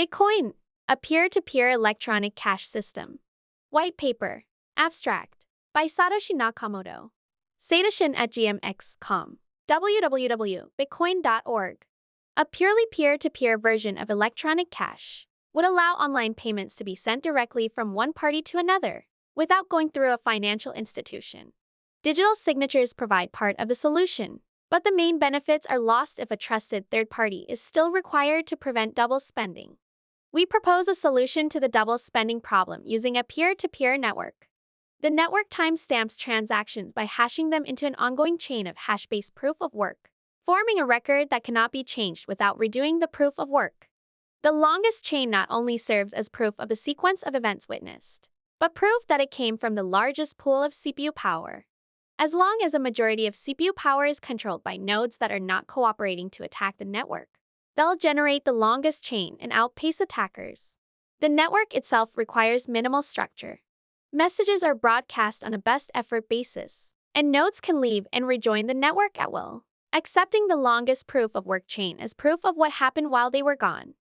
Bitcoin, a peer to peer electronic cash system. White paper, abstract, by Satoshi Nakamoto. Satoshin at gmx.com. www.bitcoin.org. A purely peer to peer version of electronic cash would allow online payments to be sent directly from one party to another without going through a financial institution. Digital signatures provide part of the solution, but the main benefits are lost if a trusted third party is still required to prevent double spending. We propose a solution to the double spending problem using a peer to peer network. The network timestamps transactions by hashing them into an ongoing chain of hash based proof of work, forming a record that cannot be changed without redoing the proof of work. The longest chain not only serves as proof of the sequence of events witnessed, but proof that it came from the largest pool of CPU power. As long as a majority of CPU power is controlled by nodes that are not cooperating to attack the network, They'll generate the longest chain and outpace attackers. The network itself requires minimal structure. Messages are broadcast on a best effort basis, and nodes can leave and rejoin the network at will, accepting the longest proof of work chain as proof of what happened while they were gone.